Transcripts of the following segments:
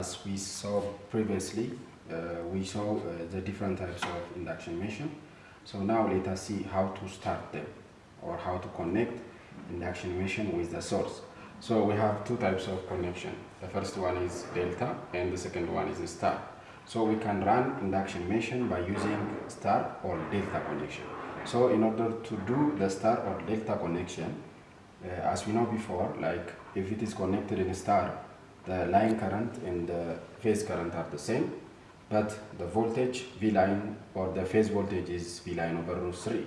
As we saw previously, uh, we saw uh, the different types of induction machine. So now let us see how to start them or how to connect induction machine with the source. So we have two types of connection. The first one is delta and the second one is star. So we can run induction machine by using star or delta connection. So in order to do the star or delta connection, uh, as we know before, like if it is connected in star, the line current and the phase current are the same, but the voltage V line or the phase voltage is V line over root 3.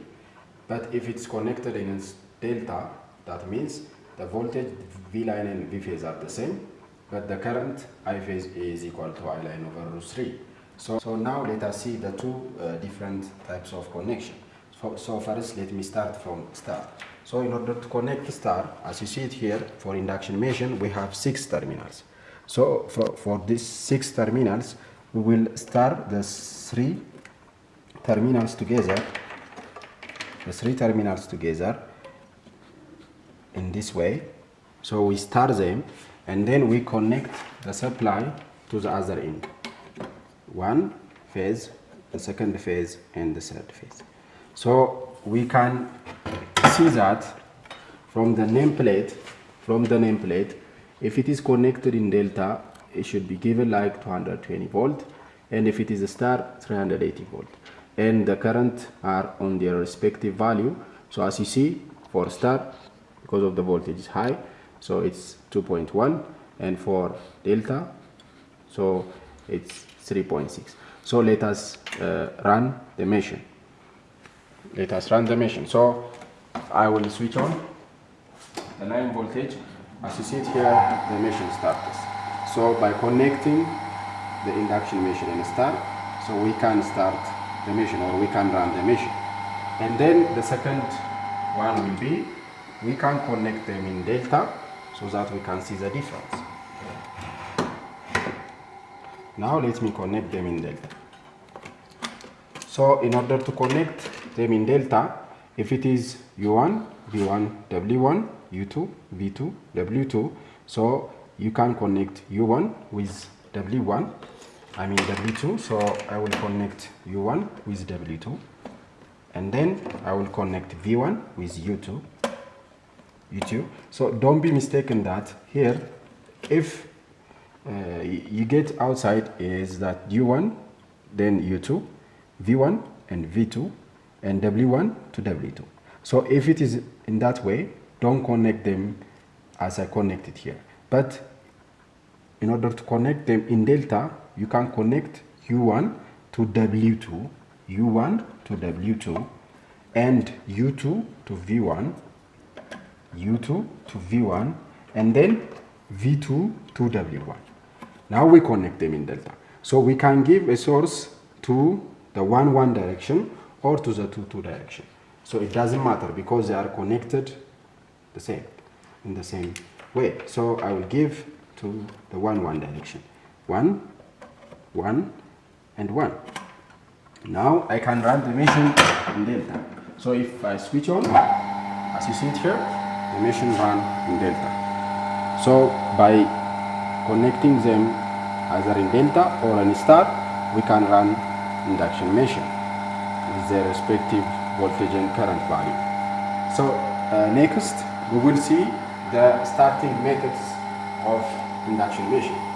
But if it's connected in delta, that means the voltage V line and V phase are the same, but the current I phase is equal to I line over root 3. So, so now let us see the two uh, different types of connection. So, so first let me start from star. So in order to connect star, as you see it here, for induction machine, we have six terminals. So for, for these six terminals, we will start the three terminals together, the three terminals together in this way. So we start them and then we connect the supply to the other end. One phase, the second phase and the third phase. So we can see that from the nameplate, from the nameplate, if it is connected in delta, it should be given like 220 volt, and if it is a star, 380 volt. And the current are on their respective value. So as you see, for star, because of the voltage is high, so it's 2.1, and for delta, so it's 3.6. So let us uh, run the machine. Let us run the machine. So I will switch on the line voltage. As you see it here, the machine starts. So by connecting the induction machine and start, so we can start the machine or we can run the machine. And then the second one will be, we can connect them in delta so that we can see the difference. Now let me connect them in delta. So in order to connect them in delta, if it is U1, V1, W1, U2, V2, W2, so you can connect U1 with W1, I mean W2, so I will connect U1 with W2, and then I will connect V1 with U2, U2. So don't be mistaken that here, if uh, you get outside is that U1, then U2, V1 and V2, and W1 to W2. So if it is in that way, don't connect them as I connected here. But in order to connect them in delta, you can connect U1 to W2, U1 to W2, and U2 to V1, U2 to V1, and then V2 to W1. Now we connect them in delta. So we can give a source to the 1 1 direction or to the 2 2 direction. So it doesn't matter because they are connected the same in the same way. So I will give to the 1 1 direction. 1 1 and 1. Now I can run the machine in delta. So if I switch on, as you see it here, the machine run in delta. So by connecting them either in delta or in star, we can run induction machine their respective voltage and current value. So uh, next we will see the starting methods of induction machine.